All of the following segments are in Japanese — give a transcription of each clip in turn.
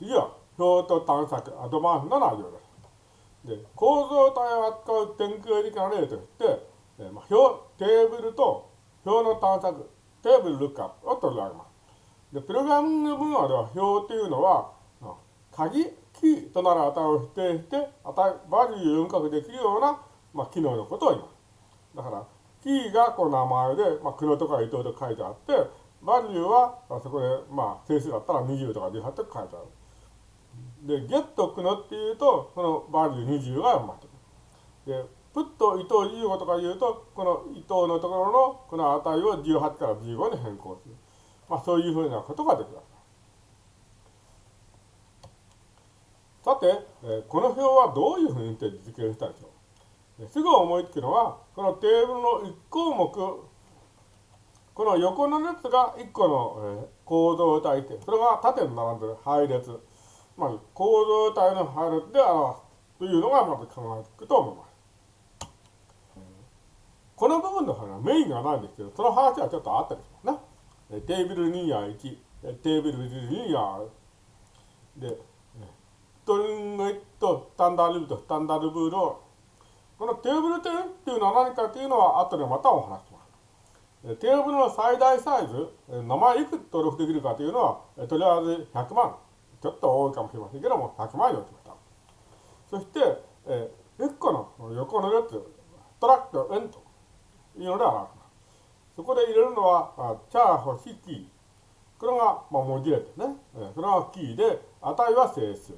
次は表と探索、アドバンスの内容です。で、構造体を扱う典型的な例として、えーまあ、表、テーブルと表の探索、テーブルルックアップを取り上げます。で、プログラミング分野では表というのは、鍵、キーとなる値を指定して、値、バリューを読み書きできるような、まあ、機能のことを言います。だから、キーがこう名前で、まあ、黒とか伊藤と書いてあって、バリューは、あそこで、まあ、整数だったら20とか18とか書いてある。で、ゲットくのっていうと、そのバリュー20が読まれる。で、プット伊藤15とか言うと、この伊藤のところのこの値を18から15に変更する。まあそういうふうなことができます。さて、え、この表はどういうふうにして実現したでしょう。すぐ思いつくのは、このテーブルの1項目、この横の列が1個の、えー、構造体で、それが縦に並んでる配列。まあ、構造体の配列で表すというのがまず考えていくと思います。この部分の話はメインがないんですけど、その話はちょっとあったりしますね。テーブル2や1、テーブル2やで、ストリングとスタンダードルーとスタンダードブールこのテーブル点っていうのは何かというのは後でまたお話します。テーブルの最大サイズ、名前いくつ登録できるかというのは、とりあえず100万。ちょっと多いかもしれませんけども、100万に落ちました。そして、え1個の横の列、トラックとエント。いうので表します。そこで入れるのは、あチャーホシキー。これが、まあ、文字列ですね。それがキーで、値は整数。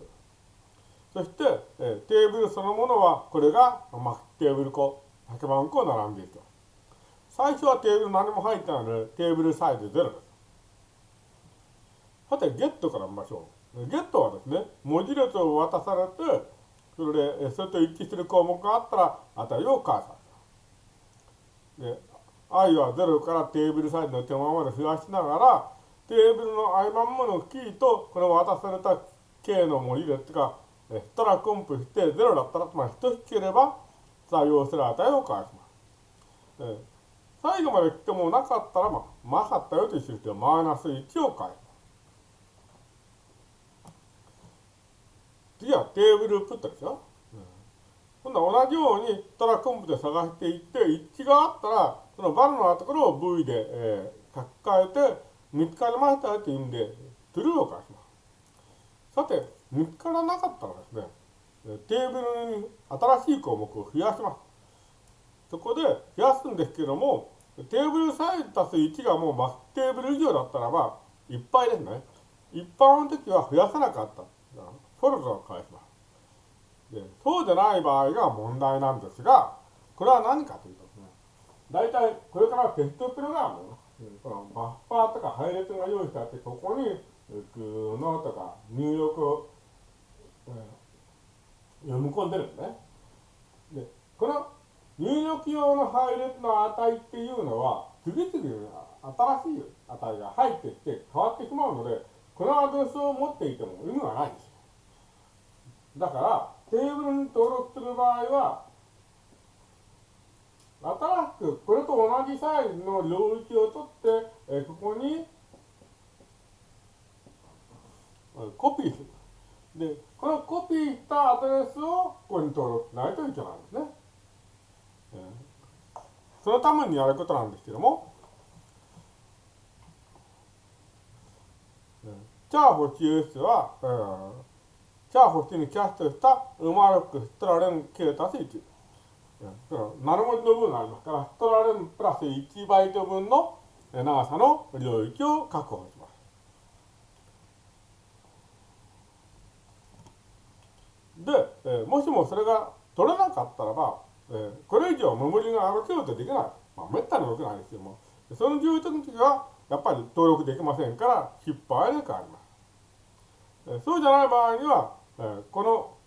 そして、えテーブルそのものは、これが、まあ、テーブル個、100万個並んでいると。最初はテーブル何も入ってないので、テーブルサイズ0です。さて、ゲットから見ましょう。ゲットはですね、文字列を渡されて、それで、それと一致する項目があったら、値を返さで、i は0からテーブルサイズの手間まで増やしながら、テーブルの合間ものキーと、この渡された K の文字列が、したらコンプして0だったら、まり等しければ採用する値を返します。最後まで来てもなかったら、まあ、なかったよという印でマイナス1を返す。次はテーブルプットですよ。今度は同じようにトラコンプで探していって、一致があったら、そのバルのところを V で、えー、書き換えて、見つかりましたよという意味で、トゥルーを返します。さて、見つからなかったらですね、テーブルに新しい項目を増やします。そこで増やすんですけども、テーブルサイズ足す1がもうマステーブル以上だったらば、いっぱいですね。一般の時は増やさなかった。フォルダを返します。でそうじゃない場合が問題なんですが、これは何かというとですね、大体これからテストプログラム、このバッファーとか配列が用意してあって、ここに、グのとか入力を、えー、読み込んでるんですね。で、この入力用の配列の値っていうのは、次々に新しい値が入ってきて変わってしまうので、このアドレスを持っていても意味がないんです。だから、テーブルに登録する場合は、新しくこれと同じサイズの領域を取って、えここにコピーする。で、このコピーしたアドレスをここに登録しないといけないんですね。そのためにやることなんですけども、チャーホ QS は、うんチャーホにキャストしたウマロックストラレン K 足す1。ナル文字の分がありますから、ストラレンプラス1バイト分の長さの領域を確保します。で、えー、もしもそれが取れなかったらば、えー、これ以上メモリが歩けようとできない。まあ、めったに動けないですけども、その状況の時は、やっぱり登録できませんから、失敗で変わります。えー、そうじゃない場合には、えこ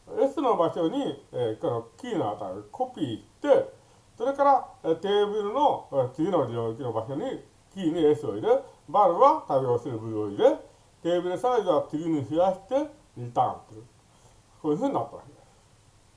の S の場所に、えこのキーの値をコピーして、それから、えテーブルの次の領域の場所にキーに S を入れ、バルは対応する部を入れ、テーブルサイズは次に増やしてリターンする。こういうふうになったわけです。